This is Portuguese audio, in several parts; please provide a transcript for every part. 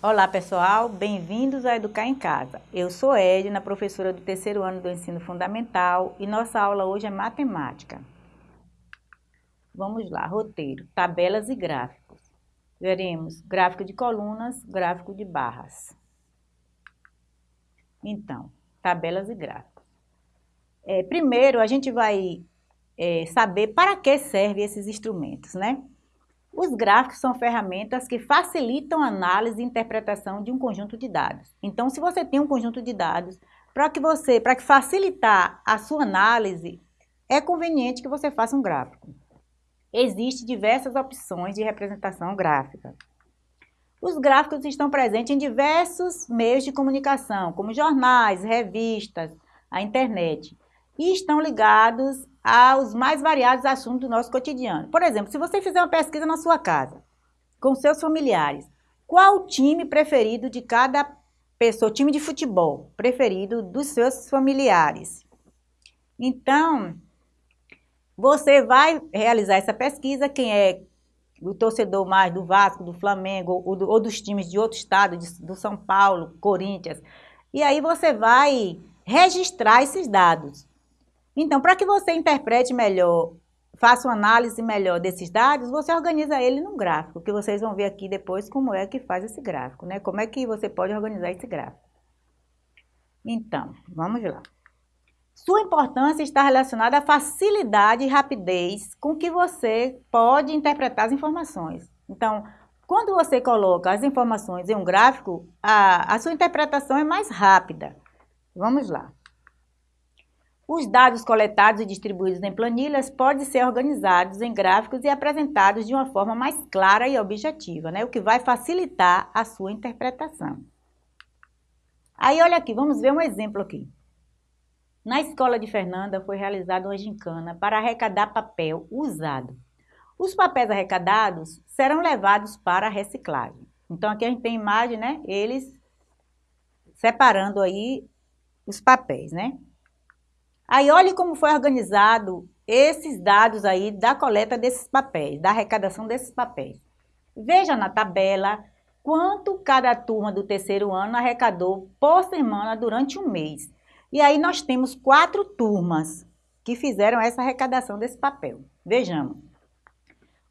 Olá pessoal, bem-vindos a Educar em Casa. Eu sou Edna, professora do terceiro ano do ensino fundamental e nossa aula hoje é matemática. Vamos lá, roteiro, tabelas e gráficos. Veremos gráfico de colunas, gráfico de barras. Então, tabelas e gráficos. É, primeiro, a gente vai é, saber para que servem esses instrumentos, né? Os gráficos são ferramentas que facilitam a análise e interpretação de um conjunto de dados. Então, se você tem um conjunto de dados, para que você, para que facilitar a sua análise, é conveniente que você faça um gráfico. Existem diversas opções de representação gráfica. Os gráficos estão presentes em diversos meios de comunicação, como jornais, revistas, a internet, e estão ligados aos mais variados assuntos do nosso cotidiano. Por exemplo, se você fizer uma pesquisa na sua casa, com seus familiares, qual o time preferido de cada pessoa, time de futebol preferido dos seus familiares? Então, você vai realizar essa pesquisa, quem é o torcedor mais do Vasco, do Flamengo ou, do, ou dos times de outro estado, de, do São Paulo, Corinthians, e aí você vai registrar esses dados. Então, para que você interprete melhor, faça uma análise melhor desses dados, você organiza ele num gráfico, que vocês vão ver aqui depois como é que faz esse gráfico, né? Como é que você pode organizar esse gráfico. Então, vamos lá. Sua importância está relacionada à facilidade e rapidez com que você pode interpretar as informações. Então, quando você coloca as informações em um gráfico, a, a sua interpretação é mais rápida. Vamos lá. Os dados coletados e distribuídos em planilhas podem ser organizados em gráficos e apresentados de uma forma mais clara e objetiva, né? o que vai facilitar a sua interpretação. Aí, olha aqui, vamos ver um exemplo aqui. Na escola de Fernanda foi realizada uma gincana para arrecadar papel usado. Os papéis arrecadados serão levados para a reciclagem. Então, aqui a gente tem imagem, né? Eles separando aí os papéis, né? Aí olhe como foi organizado esses dados aí da coleta desses papéis, da arrecadação desses papéis. Veja na tabela quanto cada turma do terceiro ano arrecadou por semana durante um mês. E aí nós temos quatro turmas que fizeram essa arrecadação desse papel. Vejamos.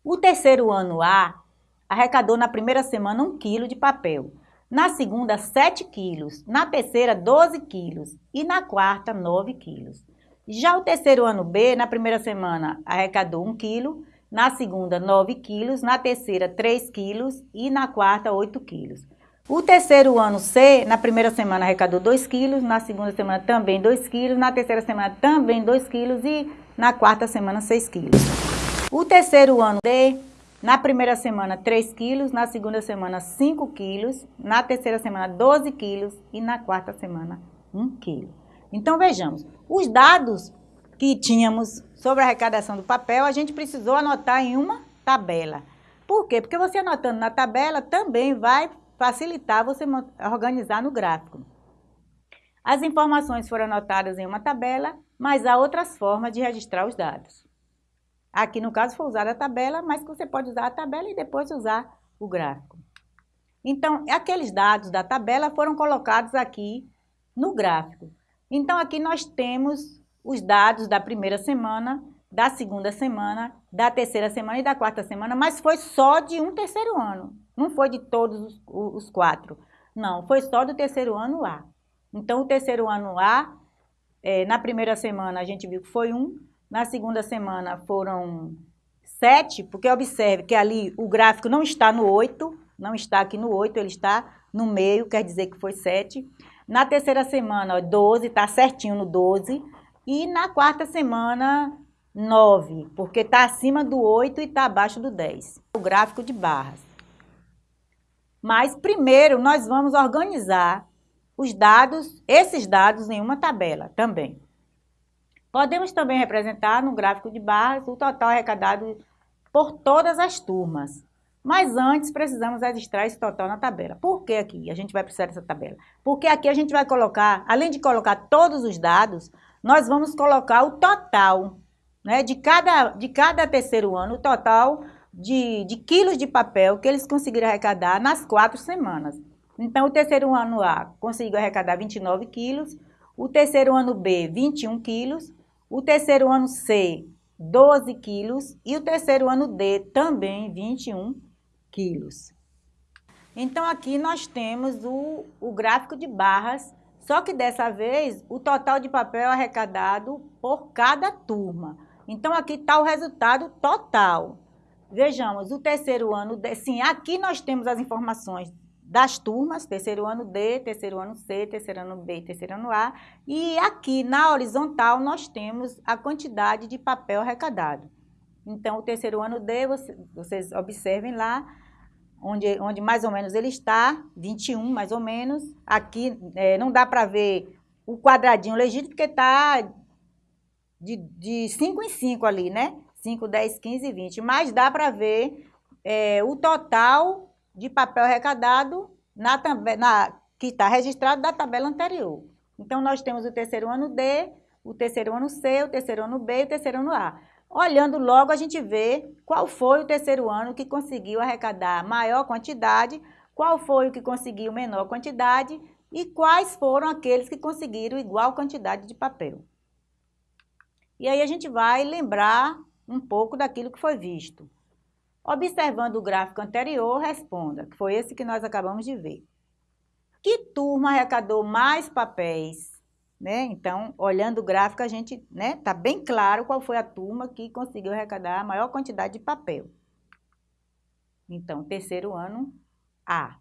O terceiro ano A arrecadou na primeira semana um quilo de papel, na segunda 7 quilos, na terceira 12 quilos. E na quarta 9 quilos. Já o terceiro ano B, na primeira semana, arrecadou 1 quilo, na segunda 9 quilos, na terceira 3 quilos. E na quarta 8 quilos. O terceiro ano C, na primeira semana arrecadou 2 quilos, na segunda semana também 2 quilos, na terceira semana também 2 quilos. E na quarta semana 6 quilos. O terceiro ano D, na primeira semana 3 quilos, na segunda semana 5 quilos, na terceira semana 12 quilos e na quarta semana 1 quilo. Então, vejamos, os dados que tínhamos sobre a arrecadação do papel, a gente precisou anotar em uma tabela. Por quê? Porque você anotando na tabela também vai facilitar você organizar no gráfico. As informações foram anotadas em uma tabela, mas há outras formas de registrar os dados. Aqui, no caso, foi usada a tabela, mas você pode usar a tabela e depois usar o gráfico. Então, aqueles dados da tabela foram colocados aqui no gráfico. Então, aqui nós temos os dados da primeira semana, da segunda semana, da terceira semana e da quarta semana, mas foi só de um terceiro ano, não foi de todos os, os quatro. Não, foi só do terceiro ano A. Então, o terceiro ano A, é, na primeira semana a gente viu que foi um, na segunda semana foram sete, porque observe que ali o gráfico não está no oito, não está aqui no oito, ele está no meio, quer dizer que foi sete. Na terceira semana, ó, 12, tá certinho no 12. E na quarta semana, 9, porque tá acima do 8 e tá abaixo do 10. O gráfico de barras. Mas primeiro nós vamos organizar os dados, esses dados em uma tabela também. Podemos também representar no gráfico de barras o total arrecadado por todas as turmas. Mas antes precisamos registrar esse total na tabela. Por que aqui a gente vai precisar dessa tabela? Porque aqui a gente vai colocar, além de colocar todos os dados, nós vamos colocar o total né, de, cada, de cada terceiro ano, o total de, de quilos de papel que eles conseguiram arrecadar nas quatro semanas. Então, o terceiro ano A conseguiu arrecadar 29 quilos, o terceiro ano B, 21 quilos, o terceiro ano C, 12 quilos e o terceiro ano D também 21 quilos. Então, aqui nós temos o, o gráfico de barras, só que dessa vez o total de papel arrecadado por cada turma. Então, aqui está o resultado total. Vejamos, o terceiro ano, sim, aqui nós temos as informações das turmas, terceiro ano D, terceiro ano C, terceiro ano B, terceiro ano A. E aqui na horizontal nós temos a quantidade de papel arrecadado. Então, o terceiro ano D, vocês observem lá, onde, onde mais ou menos ele está, 21 mais ou menos. Aqui é, não dá para ver o quadradinho legítimo, porque está de, de 5 em 5 ali, né? 5, 10, 15, 20. Mas dá para ver é, o total de papel arrecadado na, na, que está registrado da tabela anterior. Então, nós temos o terceiro ano D, o terceiro ano C, o terceiro ano B e o terceiro ano A. Olhando logo, a gente vê qual foi o terceiro ano que conseguiu arrecadar maior quantidade, qual foi o que conseguiu menor quantidade e quais foram aqueles que conseguiram igual quantidade de papel. E aí a gente vai lembrar um pouco daquilo que foi visto. Observando o gráfico anterior, responda, que foi esse que nós acabamos de ver. Que turma arrecadou mais papéis? Né? Então, olhando o gráfico, a gente está né, tá bem claro qual foi a turma que conseguiu arrecadar a maior quantidade de papel. Então, terceiro ano, A.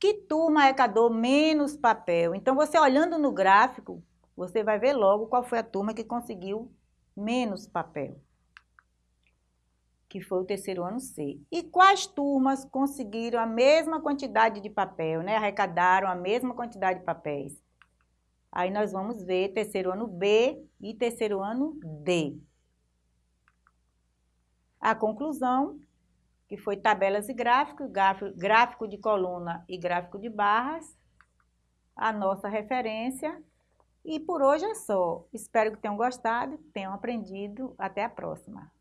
Que turma arrecadou menos papel? Então, você olhando no gráfico, você vai ver logo qual foi a turma que conseguiu menos papel que foi o terceiro ano C. E quais turmas conseguiram a mesma quantidade de papel, né? Arrecadaram a mesma quantidade de papéis? Aí nós vamos ver terceiro ano B e terceiro ano D. A conclusão, que foi tabelas e gráficos, gráfico de coluna e gráfico de barras, a nossa referência. E por hoje é só. Espero que tenham gostado, tenham aprendido. Até a próxima.